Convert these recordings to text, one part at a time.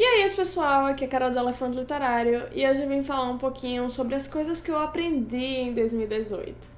E aí, pessoal, aqui é a Carol do Elefante Literário e hoje eu vim falar um pouquinho sobre as coisas que eu aprendi em 2018 uns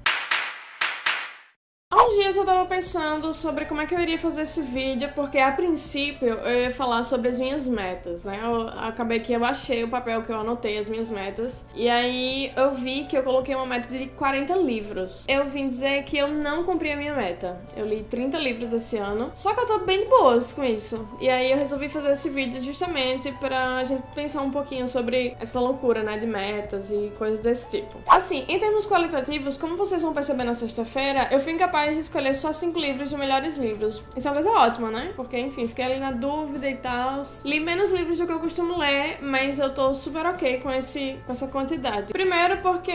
dias eu tava pensando sobre como é que eu iria fazer esse vídeo, porque a princípio eu ia falar sobre as minhas metas, né? Eu acabei que eu achei o papel que eu anotei as minhas metas, e aí eu vi que eu coloquei uma meta de 40 livros. Eu vim dizer que eu não cumpri a minha meta. Eu li 30 livros esse ano, só que eu tô bem de boas com isso. E aí eu resolvi fazer esse vídeo justamente pra gente pensar um pouquinho sobre essa loucura, né, de metas e coisas desse tipo. Assim, em termos qualitativos, como vocês vão perceber na sexta-feira, eu fui incapaz de escolher só cinco livros de melhores livros. Isso é uma coisa ótima, né? Porque, enfim, fiquei ali na dúvida e tal. Li menos livros do que eu costumo ler, mas eu tô super ok com, esse, com essa quantidade. Primeiro porque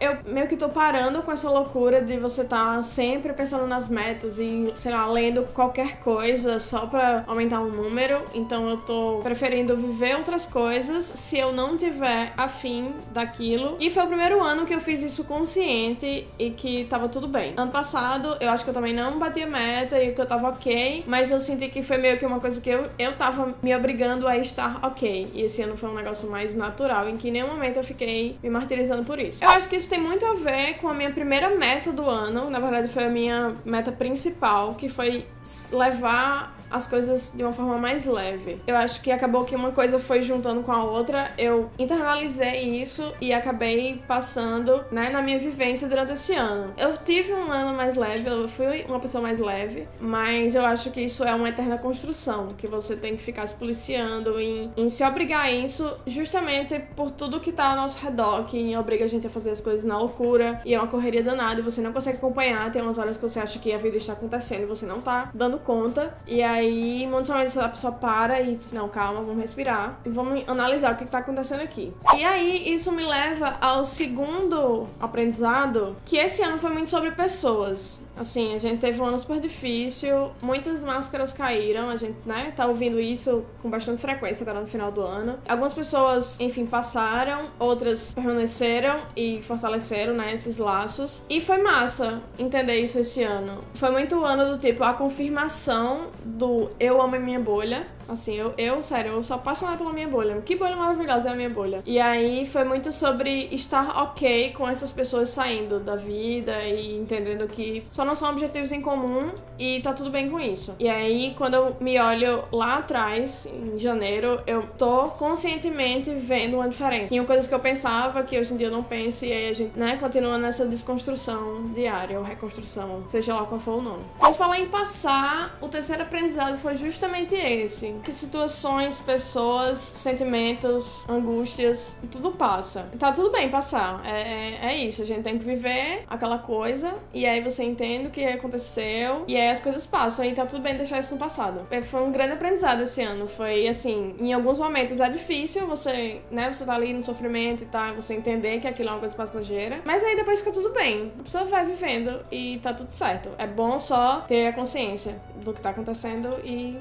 eu meio que tô parando com essa loucura de você tá sempre pensando nas metas e, sei lá, lendo qualquer coisa só pra aumentar um número. Então eu tô preferindo viver outras coisas se eu não tiver afim daquilo. E foi o primeiro ano que eu fiz isso consciente e que tava tudo bem. Ano passado eu acho que eu também não bati a meta e que eu tava ok, mas eu senti que foi meio que uma coisa que eu, eu tava me obrigando a estar ok. E esse ano foi um negócio mais natural, em que em nenhum momento eu fiquei me martirizando por isso. Eu acho que isso tem muito a ver com a minha primeira meta do ano, na verdade foi a minha meta principal, que foi levar as coisas de uma forma mais leve. Eu acho que acabou que uma coisa foi juntando com a outra, eu internalizei isso e acabei passando, né, na minha vivência durante esse ano. Eu tive um ano mais leve, eu fui uma pessoa mais leve, mas eu acho que isso é uma eterna construção, que você tem que ficar se policiando em, em se obrigar a isso justamente por tudo que tá ao nosso redor, que obriga a gente a fazer as coisas na loucura e é uma correria danada e você não consegue acompanhar, tem umas horas que você acha que a vida está acontecendo e você não tá dando conta, e aí aí, muitos momentos a pessoa para e, não, calma, vamos respirar e vamos analisar o que está acontecendo aqui. E aí, isso me leva ao segundo aprendizado, que esse ano foi muito sobre pessoas. Assim, a gente teve um ano super difícil, muitas máscaras caíram, a gente, né, tá ouvindo isso com bastante frequência agora no final do ano. Algumas pessoas, enfim, passaram, outras permaneceram e fortaleceram, né, esses laços. E foi massa entender isso esse ano. Foi muito o ano do tipo, a confirmação do eu amo a minha bolha, Assim, eu, eu, sério, eu sou apaixonada pela minha bolha. Que bolha maravilhosa é a minha bolha. E aí foi muito sobre estar ok com essas pessoas saindo da vida e entendendo que só não são objetivos em comum e tá tudo bem com isso. E aí, quando eu me olho lá atrás, em janeiro, eu tô conscientemente vendo uma diferença. Tinham coisas que eu pensava que hoje em dia eu não penso, e aí a gente, né, continua nessa desconstrução diária, ou reconstrução, seja lá qual for o nome. Por falar em passar, o terceiro aprendizado foi justamente esse que situações, pessoas, sentimentos, angústias, tudo passa. Tá tudo bem passar. É, é, é, isso. A gente tem que viver aquela coisa e aí você entende o que aconteceu e aí as coisas passam e tá tudo bem deixar isso no passado. É, foi um grande aprendizado esse ano. Foi assim, em alguns momentos é difícil você, né, você tá ali no sofrimento e tá, você entender que aquilo é uma coisa passageira, mas aí depois fica tudo bem. A pessoa vai vivendo e tá tudo certo. É bom só ter a consciência do que tá acontecendo e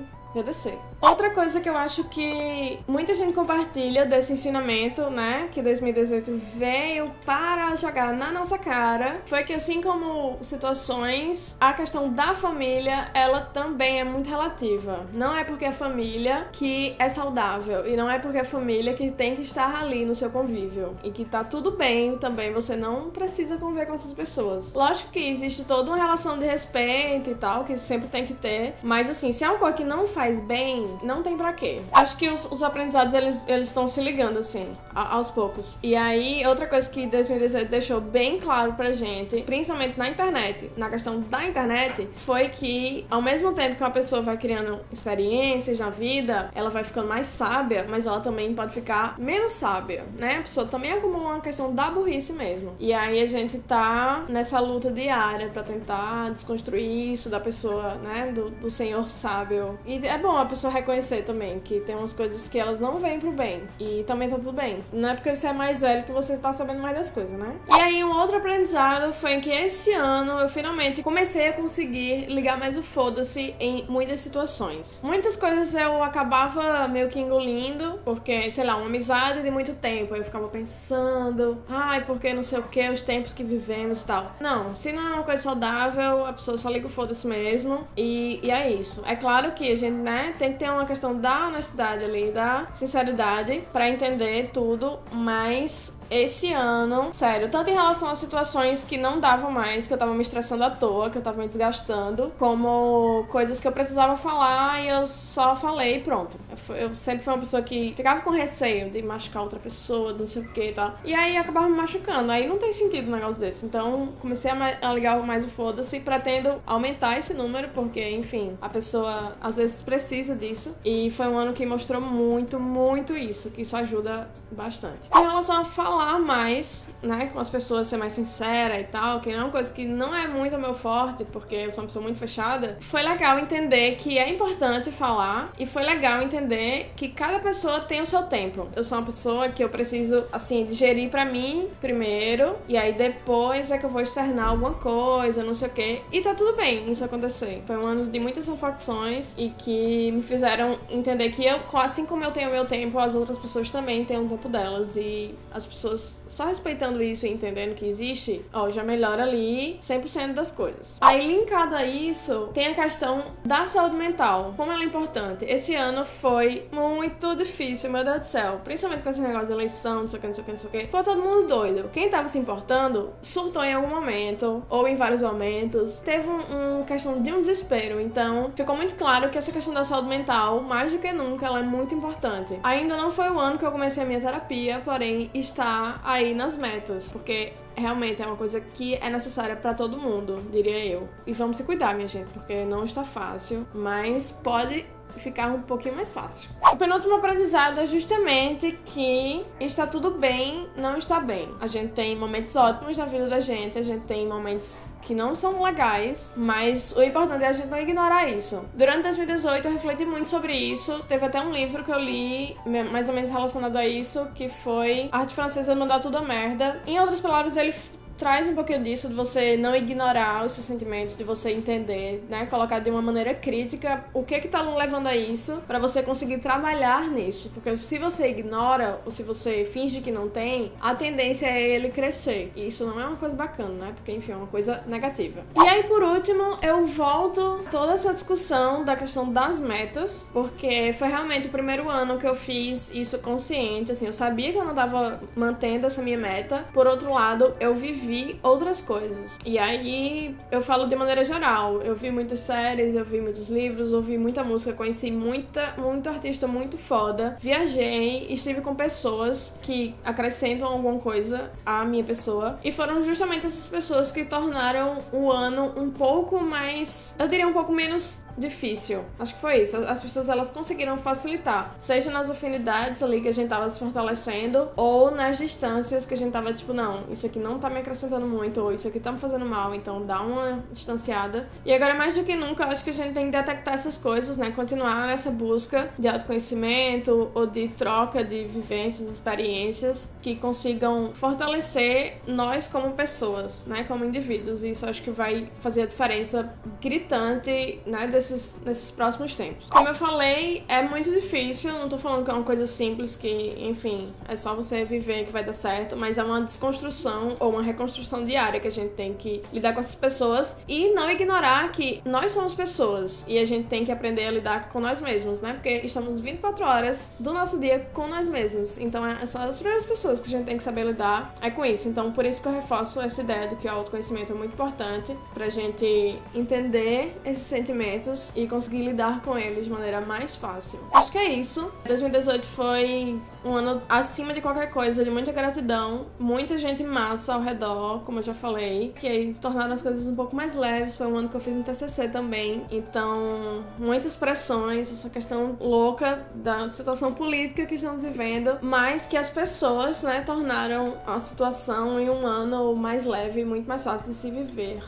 Outra coisa que eu acho que muita gente compartilha desse ensinamento, né, que 2018 veio para jogar na nossa cara, foi que assim como situações, a questão da família, ela também é muito relativa. Não é porque é família que é saudável e não é porque é família que tem que estar ali no seu convívio e que tá tudo bem também, você não precisa conviver com essas pessoas. Lógico que existe toda uma relação de respeito e tal, que sempre tem que ter, mas assim, se é uma coisa que não faz bem, não tem pra quê. Acho que os, os aprendizados, eles estão se ligando, assim, a, aos poucos. E aí, outra coisa que 2018 deixou bem claro pra gente, principalmente na internet, na questão da internet, foi que ao mesmo tempo que uma pessoa vai criando experiências na vida, ela vai ficando mais sábia, mas ela também pode ficar menos sábia, né? A pessoa também como uma questão da burrice mesmo. E aí a gente tá nessa luta diária para tentar desconstruir isso da pessoa, né? Do, do senhor sábio. E é bom a pessoa reconhecer também que tem umas coisas que elas não vêm pro bem. E também tá tudo bem. Não é porque você é mais velho que você tá sabendo mais das coisas, né? E aí, um outro aprendizado foi que esse ano eu finalmente comecei a conseguir ligar mais o foda-se em muitas situações. Muitas coisas eu acabava meio que engolindo, porque, sei lá, uma amizade de muito tempo. Eu ficava pensando, ai, porque não sei o que, os tempos que vivemos e tal. Não, se não é uma coisa saudável, a pessoa só liga o foda-se mesmo. E, e é isso. É claro que a gente né, tem que ter uma questão da honestidade ali, da sinceridade para entender tudo, mas esse ano, sério, tanto em relação a situações que não davam mais, que eu tava me estressando à toa, que eu tava me desgastando, como coisas que eu precisava falar e eu só falei e pronto. Eu, eu sempre fui uma pessoa que ficava com receio de machucar outra pessoa, não sei o que e tal. E aí acabava me machucando. Aí não tem sentido um negócio desse. Então comecei a, a ligar mais o foda-se pretendo aumentar esse número, porque, enfim, a pessoa às vezes precisa disso. E foi um ano que mostrou muito, muito isso, que isso ajuda bastante. Em relação a falar mais, né, com as pessoas, ser mais sincera e tal, que é uma coisa que não é muito meu forte, porque eu sou uma pessoa muito fechada, foi legal entender que é importante falar e foi legal entender que cada pessoa tem o seu tempo. Eu sou uma pessoa que eu preciso, assim, digerir para mim primeiro, e aí depois é que eu vou externar alguma coisa, não sei o quê. E tá tudo bem isso acontecer. Foi um ano de muitas reflexões e que me fizeram entender que eu, assim como eu tenho meu tempo, as outras pessoas também têm um tempo delas. E as pessoas só respeitando isso e entendendo que existe, ó, já melhora ali 100% das coisas. Aí, linkado a isso, tem a questão da saúde mental. Como ela é importante. Esse ano foi muito difícil, meu Deus do céu. Principalmente com esse negócio de eleição, não sei o que, não sei o que, não sei o que. Ficou todo mundo doido. Quem tava se importando surtou em algum momento, ou em vários momentos. Teve um, um questão de um desespero. Então, ficou muito claro que essa questão da saúde mental, mais do que nunca, ela é muito importante. Ainda não foi o ano que eu comecei a minha terapia, porém está aí nas metas, porque realmente é uma coisa que é necessária para todo mundo, diria eu. E vamos se cuidar, minha gente, porque não está fácil, mas pode ficar um pouquinho mais fácil. O penúltimo aprendizado é justamente que está tudo bem, não está bem. A gente tem momentos ótimos na vida da gente, a gente tem momentos que não são legais, mas o importante é a gente não ignorar isso. Durante 2018 eu refleti muito sobre isso. Teve até um livro que eu li, mais ou menos relacionado a isso, que foi Arte Francesa Mandar Tudo a Merda. Em outras palavras, ele traz um pouquinho disso, de você não ignorar os seus sentimentos, de você entender, né? Colocar de uma maneira crítica o que que tá levando a isso, para você conseguir trabalhar nisso. Porque se você ignora, ou se você finge que não tem, a tendência é ele crescer. E isso não é uma coisa bacana, né? Porque, enfim, é uma coisa negativa. E aí, por último, eu volto toda essa discussão da questão das metas, porque foi realmente o primeiro ano que eu fiz isso consciente, assim, eu sabia que eu não tava mantendo essa minha meta. Por outro lado, eu vivi vi outras coisas. E aí eu falo de maneira geral. Eu vi muitas séries, eu vi muitos livros, ouvi muita música, conheci muita, muito artista muito foda. Viajei, estive com pessoas que acrescentam alguma coisa à minha pessoa. E foram justamente essas pessoas que tornaram o ano um pouco mais, eu diria um pouco menos difícil. Acho que foi isso. As pessoas elas conseguiram facilitar, seja nas afinidades ali que a gente tava se fortalecendo, ou nas distâncias que a gente tava tipo, não, isso aqui não tá me acrescentando muito, ou isso aqui tá me fazendo mal, então dá uma distanciada. E agora, mais do que nunca, acho que a gente tem que detectar essas coisas, né? Continuar nessa busca de autoconhecimento ou de troca de vivências, experiências que consigam fortalecer nós como pessoas, né? Como indivíduos. E isso acho que vai fazer a diferença gritante, né? Desse nesses, nesses próximos tempos. Como eu falei, é muito difícil, não tô falando que é uma coisa simples que, enfim, é só você viver que vai dar certo, mas é uma desconstrução ou uma reconstrução diária que a gente tem que lidar com essas pessoas e não ignorar que nós somos pessoas e a gente tem que aprender a lidar com nós mesmos, né? Porque estamos 24 horas do nosso dia com nós mesmos. Então, é só as primeiras pessoas que a gente tem que saber lidar é com isso. Então, por isso que eu reforço essa ideia de que o autoconhecimento é muito importante pra gente entender esses sentimentos e conseguir lidar com eles de maneira mais fácil. Acho que é isso. 2018 foi um ano acima de qualquer coisa, de muita gratidão, muita gente massa ao redor, como eu já falei, que aí tornaram as coisas um pouco mais leves. Foi um ano que eu fiz um TCC também, então muitas pressões, essa questão louca da situação política que estamos vivendo, mas que as pessoas, né, tornaram a situação em um ano mais leve e muito mais fácil de se viver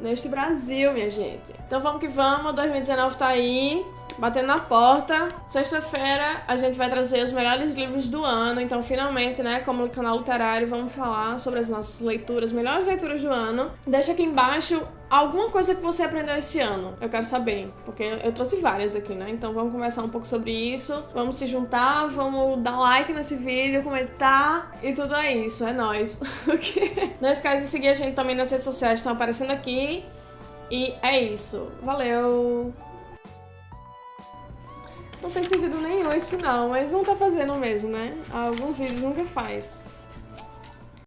neste Brasil, minha gente. Então vamos que vamos, 2019 tá aí, batendo na porta. Sexta-feira a gente vai trazer os melhores livros do ano, então finalmente, né, como canal literário, vamos falar sobre as nossas leituras, melhores leituras do ano. Deixa aqui embaixo alguma coisa que você aprendeu esse ano. Eu quero saber, porque eu trouxe várias aqui, né? Então vamos conversar um pouco sobre isso. Vamos se juntar, vamos dar like nesse vídeo, comentar e tudo é isso. É nóis. Não esquece de seguir a gente também nas redes sociais, estão aparecendo aqui. E é isso. Valeu! Não tem sentido nenhum esse final, mas não tá fazendo mesmo, né? Alguns vídeos nunca faz.